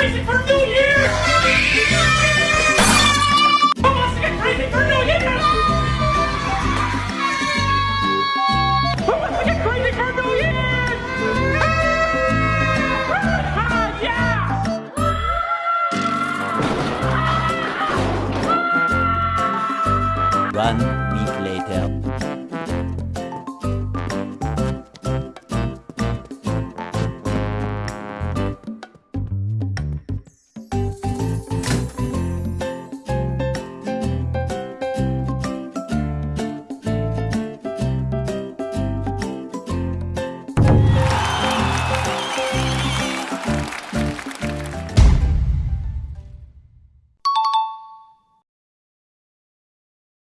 crazy for New Year! Who wants to get crazy for New Year? Who wants to get crazy for New Year? Ah, yeah! One week later.